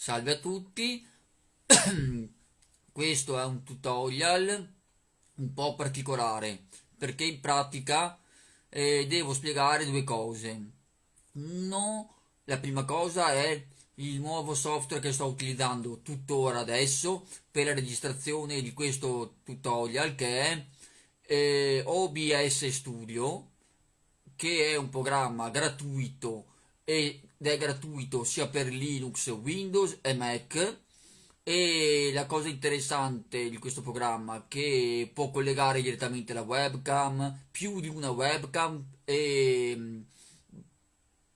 Salve a tutti, questo è un tutorial un po' particolare perché in pratica eh, devo spiegare due cose. Uno, la prima cosa è il nuovo software che sto utilizzando tuttora adesso per la registrazione di questo tutorial che è eh, OBS Studio che è un programma gratuito ed è gratuito sia per Linux, Windows e Mac. E la cosa interessante di questo programma è che può collegare direttamente la webcam, più di una webcam e mm,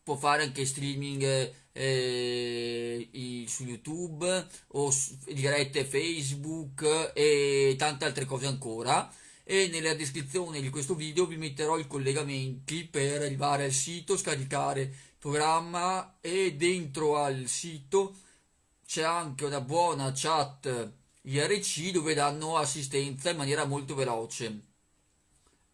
può fare anche streaming eh, su YouTube o su, dirette Facebook e tante altre cose ancora. E nella descrizione di questo video vi metterò i collegamenti per arrivare al sito, scaricare programma e dentro al sito c'è anche una buona chat IRC dove danno assistenza in maniera molto veloce.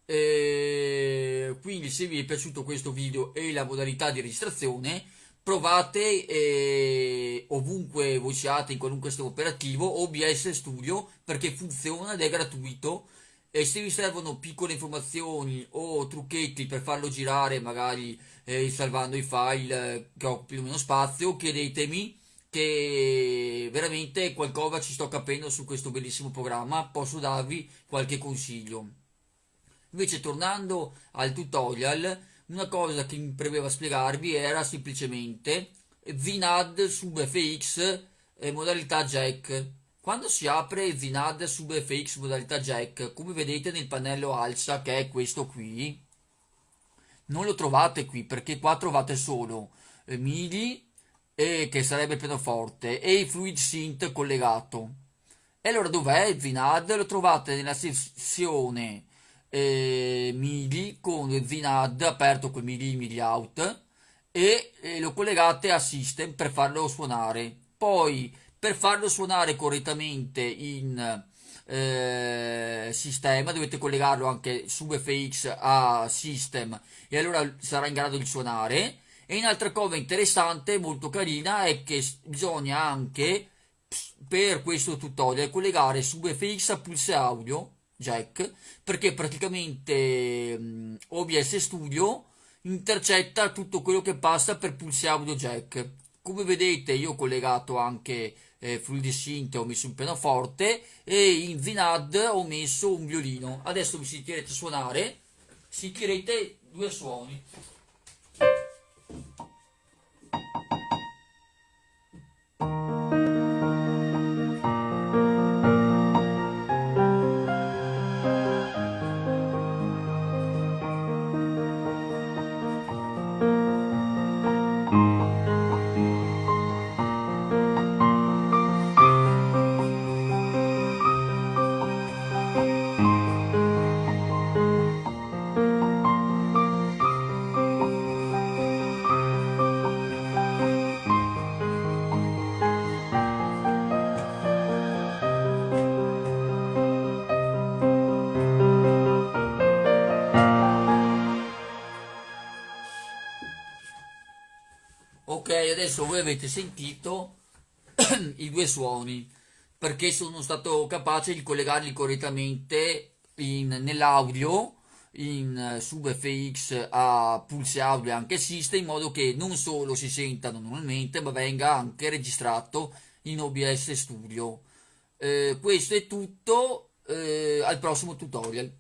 E quindi se vi è piaciuto questo video e la modalità di registrazione provate eh, ovunque voi siate in qualunque sistema operativo OBS Studio perché funziona ed è gratuito e se vi servono piccole informazioni o trucchetti per farlo girare magari eh, salvando i file eh, che occupino meno spazio chiedetemi che veramente qualcosa ci sto capendo su questo bellissimo programma. Posso darvi qualche consiglio. Invece tornando al tutorial una cosa che mi premeva spiegarvi era semplicemente VNAD sub FX eh, modalità jack quando si apre Zinad sub FX modalità jack, come vedete nel pannello alza che è questo qui, non lo trovate qui perché qua trovate solo eh, MIDI e che sarebbe il pianoforte e il Fluid Synth collegato. E allora dov'è il Zinad? Lo trovate nella sezione eh, MIDI con il aperto con MIDI MIDI out e eh, lo collegate a System per farlo suonare. Poi per farlo suonare correttamente in eh, sistema dovete collegarlo anche su FX a system e allora sarà in grado di suonare. E un'altra cosa interessante molto carina è che bisogna anche per questo tutorial collegare su FX a pulse audio jack perché praticamente um, OBS Studio intercetta tutto quello che passa per pulse audio jack come vedete io ho collegato anche eh, Fluidi Synth ho messo un pianoforte e in Vinad ho messo un violino. Adesso mi sentirete suonare sentirete due suoni ok adesso voi avete sentito i due suoni perché sono stato capace di collegarli correttamente nell'audio in sub FX a pulse audio e anche system in modo che non solo si sentano normalmente ma venga anche registrato in OBS Studio. Eh, questo è tutto eh, al prossimo tutorial